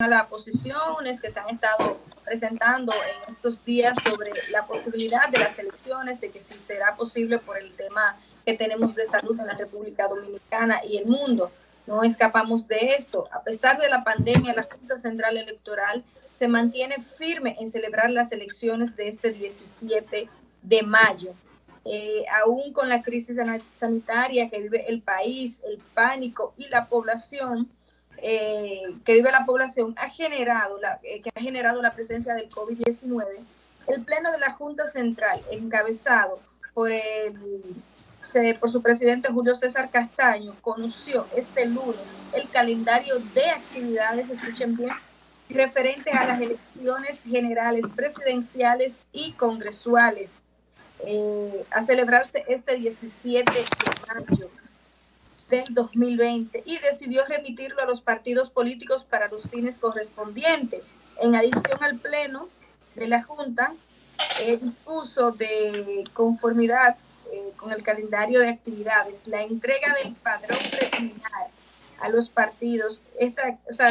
a las posiciones que se han estado presentando en estos días sobre la posibilidad de las elecciones, de que si será posible por el tema que tenemos de salud en la República Dominicana y el mundo. No escapamos de esto. A pesar de la pandemia, la Junta Central Electoral se mantiene firme en celebrar las elecciones de este 17 de mayo. Eh, aún con la crisis sanitaria que vive el país, el pánico y la población eh, que vive la población ha generado la, eh, que ha generado la presencia del COVID-19, el Pleno de la Junta Central, encabezado por el por su presidente Julio César Castaño, conoció este lunes el calendario de actividades, escuchen bien, referente a las elecciones generales, presidenciales y congresuales eh, a celebrarse este 17 de mayo del 2020 y decidió remitirlo a los partidos políticos para los fines correspondientes. En adición al pleno de la Junta, el dispuso de conformidad eh, con el calendario de actividades, la entrega del padrón preliminar a los partidos, esta, o sea,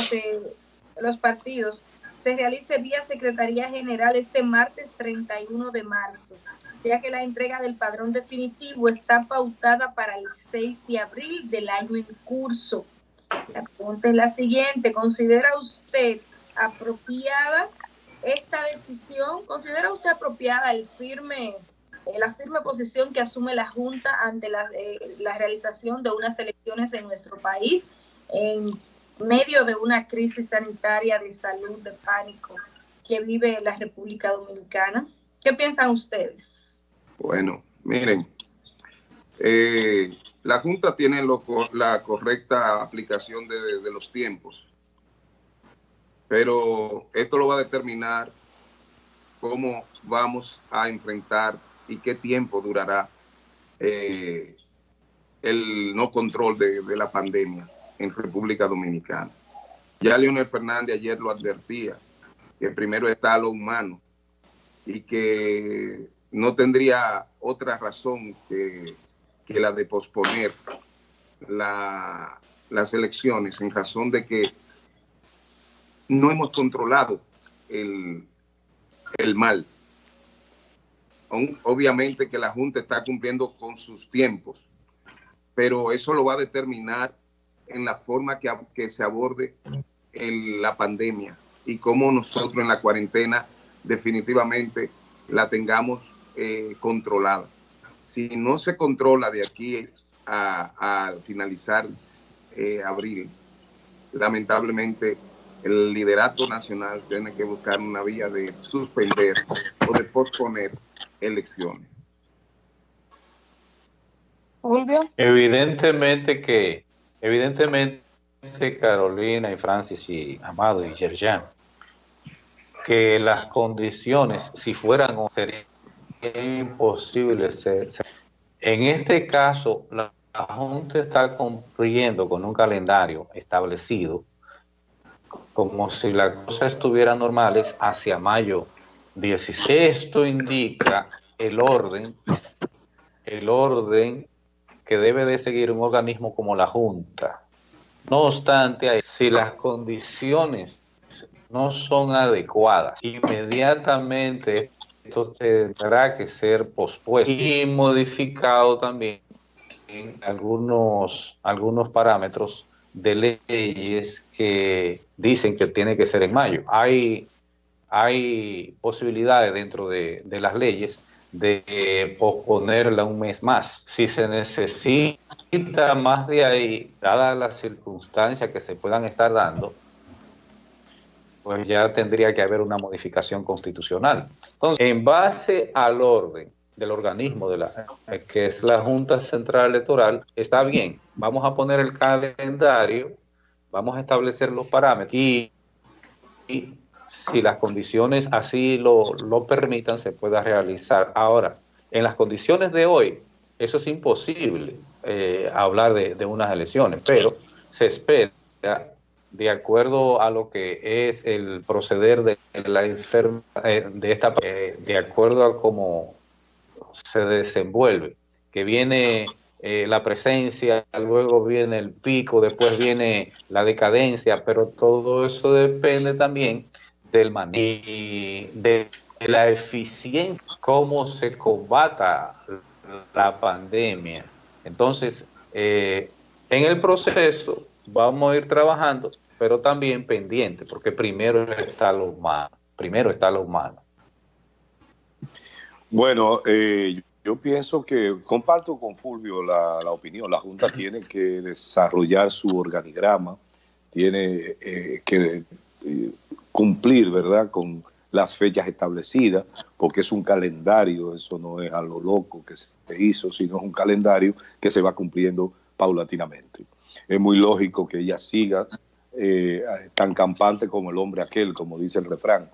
los partidos se realice vía Secretaría General este martes 31 de marzo, ya que la entrega del padrón definitivo está pautada para el 6 de abril del año en curso. La pregunta es la siguiente, ¿considera usted apropiada esta decisión? ¿Considera usted apropiada el firme eh, la firme posición que asume la Junta ante eh, la, realización de unas elecciones en nuestro país en medio de una crisis sanitaria de salud, de pánico que vive la República Dominicana. ¿Qué piensan ustedes? Bueno, miren, eh, la Junta tiene la correcta aplicación de, de los tiempos, pero esto lo va a determinar cómo vamos a enfrentar y qué tiempo durará eh, el no control de, la pandemia en República Dominicana. Ya Leonel Fernández ayer lo advertía, que primero está lo humano y que no tendría otra razón que, la de posponer las elecciones en razón de que no hemos controlado el, el mal. Obviamente que la Junta está cumpliendo con sus tiempos, pero eso lo va a determinar en la forma que, que se aborde la pandemia y cómo nosotros en la cuarentena definitivamente la tengamos eh, controlada. Si no se controla de aquí a, finalizar eh, abril, lamentablemente el liderato nacional tiene que buscar una vía de suspender o de posponer elecciones. Fulvio. Evidentemente que, evidentemente Carolina y Francis y Amado y Yerjan, que las condiciones, si fueran o serían imposibles, en este caso la Junta está cumpliendo con un calendario establecido como si las cosas estuvieran normales hacia mayo 16. Esto indica el orden, el orden que debe de seguir un organismo como la Junta. No obstante, si las condiciones no son adecuadas, inmediatamente esto tendrá que ser pospuesto y modificado también en algunos, algunos parámetros de leyes que dicen que tiene que ser en mayo. Hay hay posibilidades dentro de, las leyes de posponerla un mes más. Si se necesita más de ahí, dadas las circunstancias que se puedan estar dando, pues ya tendría que haber una modificación constitucional. Entonces, en base al orden del organismo de la que es la Junta Central Electoral, está bien, vamos a poner el calendario, vamos a establecer los parámetros y si las condiciones así lo, permitan, se pueda realizar. Ahora, en las condiciones de hoy, eso es imposible eh, hablar de, unas elecciones, pero se espera, de acuerdo a lo que es el proceder de la enferma, eh, de esta, eh, de acuerdo a cómo se desenvuelve, que viene eh, la presencia, luego viene el pico, después viene la decadencia, pero todo eso depende también del manejo de la eficiencia, cómo se combata la pandemia. Entonces, en el proceso vamos a ir trabajando, pero también pendiente, porque primero está lo humano, primero está lo humano. Bueno, eh, yo pienso que comparto con Fulvio la, opinión. La Junta tiene que desarrollar su organigrama, tiene eh, que eh, cumplir, ¿verdad?, con las fechas establecidas, porque es un calendario, eso no es a lo loco que se hizo, sino es un calendario que se va cumpliendo paulatinamente. Es muy lógico que ella siga eh, tan campante como el hombre aquel, como dice el refrán,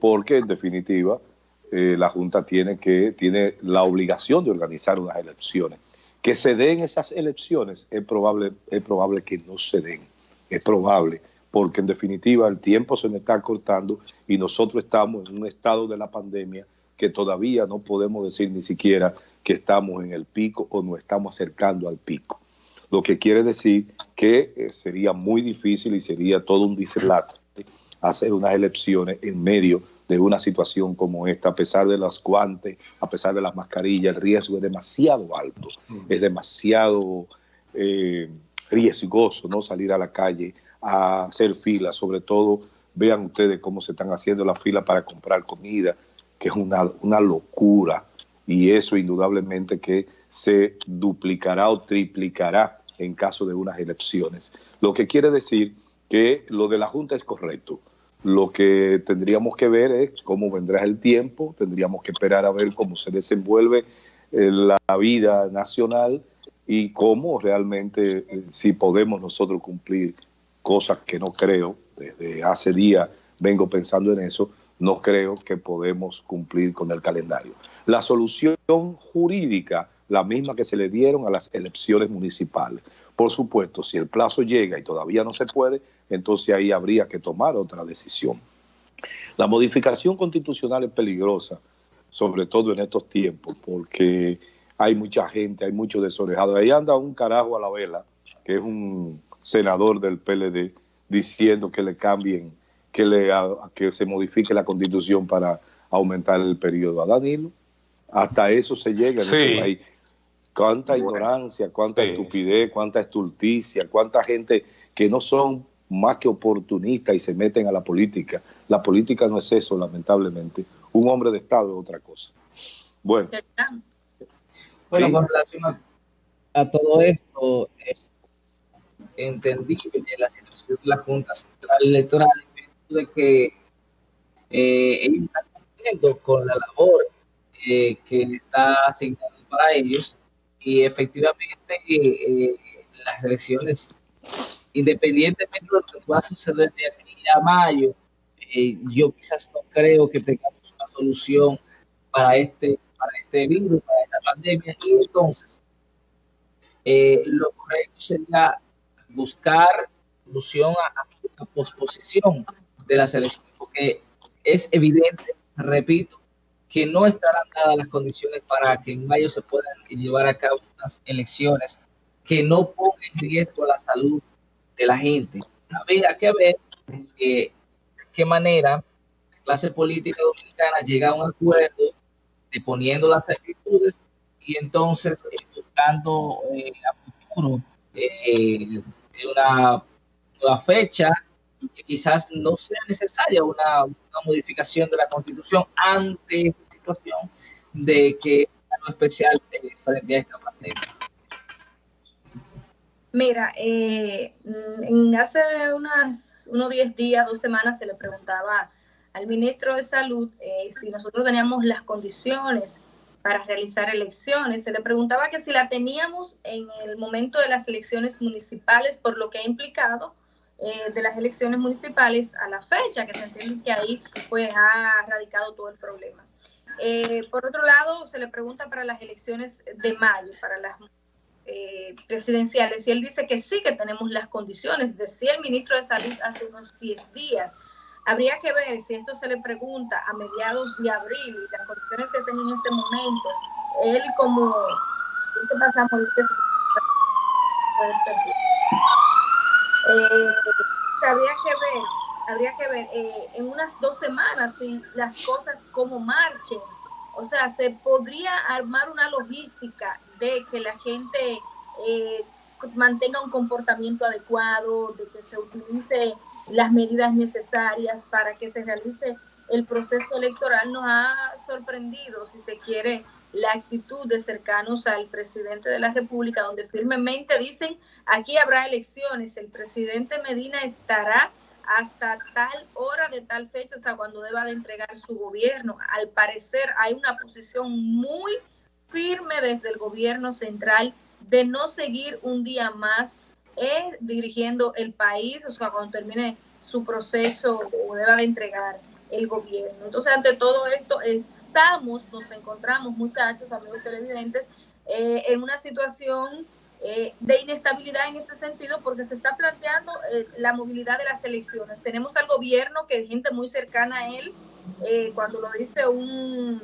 porque en definitiva eh, la Junta tiene, que, tiene la obligación de organizar unas elecciones. Que se den esas elecciones es probable, es probable que no se den, es probable, porque en definitiva el tiempo se nos está cortando y nosotros estamos en un estado de la pandemia que todavía no podemos decir ni siquiera que estamos en el pico o nos estamos acercando al pico. Lo que quiere decir que eh, sería muy difícil y sería todo un dislate hacer unas elecciones en medio de una situación como esta, a pesar de las guantes, a pesar de las mascarillas, el riesgo es demasiado alto, mm. es demasiado eh, riesgoso no salir a la calle a hacer filas, sobre todo vean ustedes cómo se están haciendo las filas para comprar comida, que es una, una locura, y eso indudablemente que se duplicará o triplicará en caso de unas elecciones. Lo que quiere decir que lo de la Junta es correcto. Lo que tendríamos que ver es cómo vendrá el tiempo, tendríamos que esperar a ver cómo se desenvuelve eh, la vida nacional y cómo realmente, eh, si podemos nosotros cumplir cosas que no creo, desde hace días vengo pensando en eso, no creo que podemos cumplir con el calendario. La solución jurídica, la misma que se le dieron a las elecciones municipales. Por supuesto, si el plazo llega y todavía no se puede, entonces ahí habría que tomar otra decisión. La modificación constitucional es peligrosa, sobre todo en estos tiempos, porque hay mucha gente, hay muchos desorejados. Ahí anda un carajo a la vela, que es un senador del PLD, diciendo que le cambien, que, le, que se modifique la constitución para aumentar el periodo a Danilo. Hasta eso se llega en este país. Cuánta ignorancia, cuánta estupidez, cuánta estulticia, cuánta gente que no son más que oportunistas y se meten a la política. La política no es eso, lamentablemente. Un hombre de Estado es otra cosa. Bueno. Bueno, con relación a, todo esto, es entendible la situación de la Junta Central Electoral, de que eh, ellos están cumpliendo con la labor eh, que está asignada para ellos y efectivamente eh, las elecciones, independientemente de lo que pueda suceder de aquí a mayo, eh, yo quizás no creo que tengamos una solución para este, para este virus, para esta pandemia, y entonces eh, lo correcto sería buscar solución a, a posposición de las elecciones, porque es evidente, repito, que no estarán dadas las condiciones para que en mayo se puedan llevar a cabo unas elecciones que no pongan en riesgo la salud de la gente. Habría que ver de qué manera la clase política dominicana llega a un acuerdo de poniendo las actitudes y entonces eh, buscando eh, a futuro eh, una, nueva fecha que quizás no sea necesaria una, modificación de la constitución ante esta situación de que algo especial frente a esta pandemia. Mira, eh, en hace unas, unos 10 días, dos semanas, se le preguntaba al ministro de Salud eh, si nosotros teníamos las condiciones para realizar elecciones. Se le preguntaba que si la teníamos en el momento de las elecciones municipales, por lo que ha implicado eh, de las elecciones municipales a la fecha, que se entiende que ahí pues ha radicado todo el problema. Eh, por otro lado, se le pregunta para las elecciones de mayo, para las eh, presidenciales, y él dice que sí que tenemos las condiciones, decía el ministro de Salud hace unos 10 días. Habría que ver si esto se le pregunta a mediados de abril y las condiciones que tenía en este momento, él como ¿Qué pasamos? Eh, habría que ver, habría que ver eh, en unas dos semanas si las cosas como marchen. O sea, se podría armar una logística de que la gente eh, mantenga un comportamiento adecuado, de que se utilice las medidas necesarias para que se realice el proceso electoral. Nos ha sorprendido, si se quiere, la actitud de cercanos al presidente de la República, donde firmemente dicen, aquí habrá elecciones, el presidente Medina estará hasta tal hora de tal fecha, o sea, cuando deba de entregar su gobierno. Al parecer hay una posición muy firme desde el gobierno central de no seguir un día más eh, dirigiendo el país, o sea, cuando termine su proceso o deba de entregar el gobierno. Entonces, ante todo esto, nos encontramos, muchachos, amigos televidentes, eh, en una situación eh, de inestabilidad en ese sentido porque se está planteando eh, la movilidad de las elecciones. Tenemos al gobierno que es gente muy cercana a él, cuando lo dice un,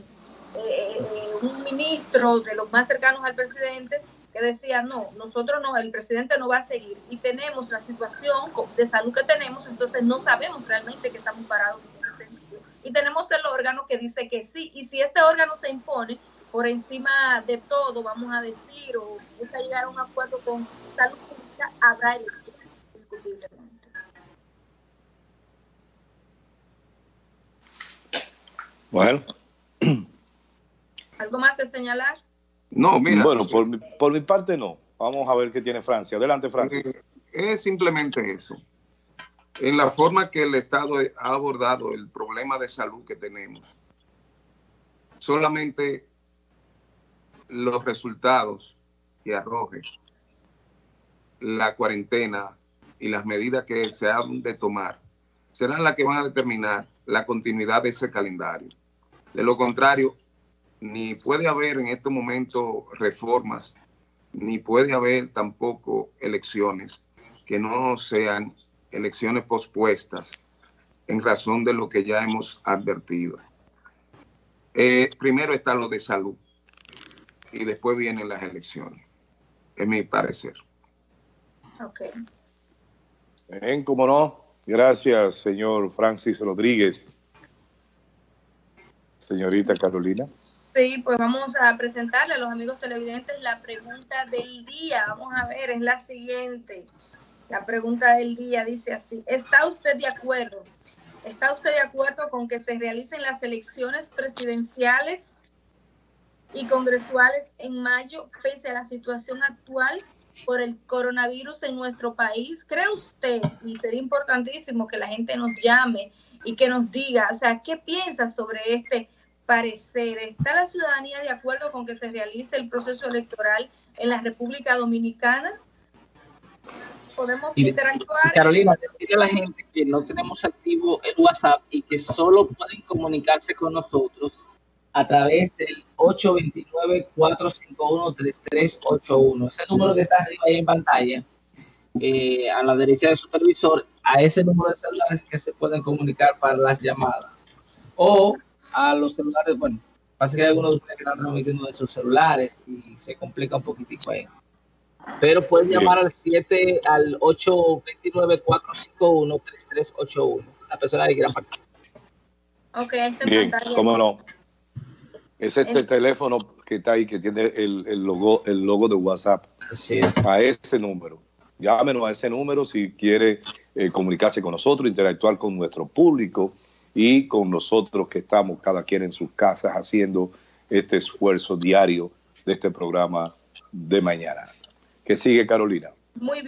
un ministro de los más cercanos al presidente, que decía, no, nosotros no, el presidente no va a seguir. Y tenemos la situación de salud que tenemos, entonces no sabemos realmente que estamos parados y tenemos el órgano que dice que sí. Y si este órgano se impone por encima de todo, vamos a decir, o busca llegar a un acuerdo con salud pública, habrá elecciones, discutiblemente. Bueno. ¿Algo más de señalar? No, mira. Bueno, por mi, por mi parte no. Vamos a ver qué tiene Francia. Adelante, Francia. Eh, es simplemente eso en la forma que el Estado ha abordado el problema de salud que tenemos. Solamente los resultados que arroje la cuarentena y las medidas que se han de tomar serán las que van a determinar la continuidad de ese calendario. De lo contrario, ni puede haber en este momento reformas, ni puede haber tampoco elecciones que no sean elecciones pospuestas en razón de lo que ya hemos advertido. Eh, primero está lo de salud y después vienen las elecciones, es mi parecer. Ok. Bien, cómo no. Gracias, señor Francis Rodríguez. Señorita Carolina. Sí, pues vamos a presentarle a los amigos televidentes la pregunta del día. Vamos a ver, es la siguiente. La pregunta del día dice así, ¿está usted de acuerdo? ¿Está usted de acuerdo con que se realicen las elecciones presidenciales y congresuales en mayo pese a la situación actual por el coronavirus en nuestro país? ¿Cree usted, y sería importantísimo que la gente nos llame y que nos diga, o sea, qué piensa sobre este parecer? ¿Está la ciudadanía de acuerdo con que se realice el proceso electoral en la República Dominicana? Podemos interactuar. Carolina, decirle a la gente que no tenemos activo el WhatsApp y que solo pueden comunicarse con nosotros a través del 829-451-3381. Ese número que está arriba ahí en pantalla, eh, a la derecha de su televisor, a ese número de celulares que se pueden comunicar para las llamadas. O a los celulares, bueno, pasa que hay algunos que están transmitiendo de sus celulares y se complica un poquitico ahí. Pero pueden llamar al 7 al 829-451-3381. La persona que quiera participar. Ok, Bien, cómo no. Es este el teléfono que está ahí, que tiene el, el, logo, el logo de WhatsApp. Así es. A ese número. Llámenos a ese número si quiere eh, comunicarse con nosotros, interactuar con nuestro público y con nosotros que estamos cada quien en sus casas haciendo este esfuerzo diario de este programa de mañana. Que sigue Carolina. Muy bien.